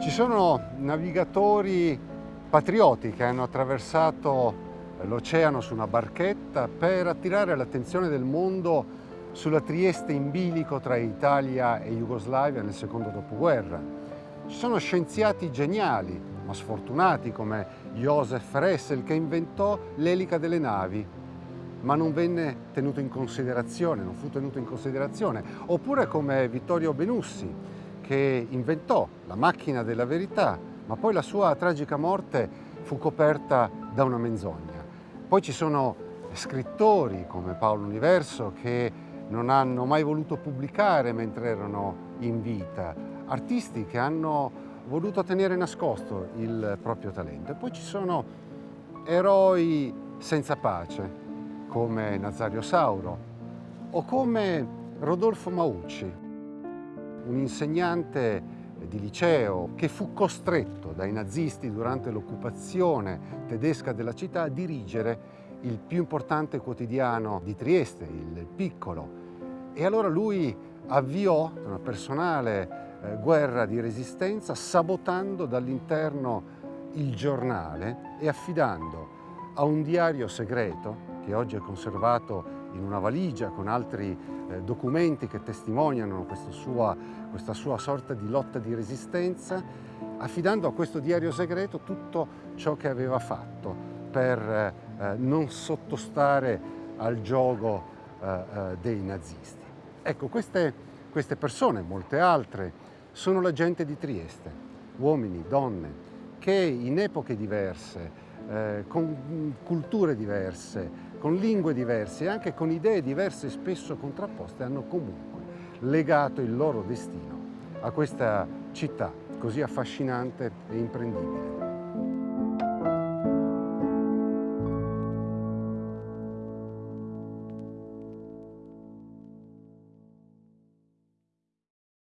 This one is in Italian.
Ci sono navigatori patrioti che hanno attraversato l'oceano su una barchetta per attirare l'attenzione del mondo sulla Trieste in bilico tra Italia e Jugoslavia nel secondo dopoguerra. Ci sono scienziati geniali, ma sfortunati, come Josef Ressel, che inventò l'elica delle navi, ma non venne tenuto in considerazione, non fu tenuto in considerazione. Oppure come Vittorio Benussi, che inventò la macchina della verità, ma poi la sua tragica morte fu coperta da una menzogna. Poi ci sono scrittori come Paolo Universo che non hanno mai voluto pubblicare mentre erano in vita, artisti che hanno voluto tenere nascosto il proprio talento. E poi ci sono eroi senza pace, come Nazario Sauro o come Rodolfo Maucci, un insegnante di liceo che fu costretto dai nazisti durante l'occupazione tedesca della città a dirigere il più importante quotidiano di Trieste, il Piccolo. E allora lui avviò una personale eh, guerra di resistenza sabotando dall'interno il giornale e affidando a un diario segreto che oggi è conservato in una valigia con altri eh, documenti che testimoniano questa sua, questa sua sorta di lotta di resistenza, affidando a questo diario segreto tutto ciò che aveva fatto per eh, non sottostare al gioco eh, eh dei nazisti. Ecco, queste, queste persone, molte altre, sono la gente di Trieste, uomini, donne, che in epoche diverse, eh, con culture diverse, con lingue diverse e anche con idee diverse e spesso contrapposte hanno comunque legato il loro destino a questa città così affascinante e imprendibile.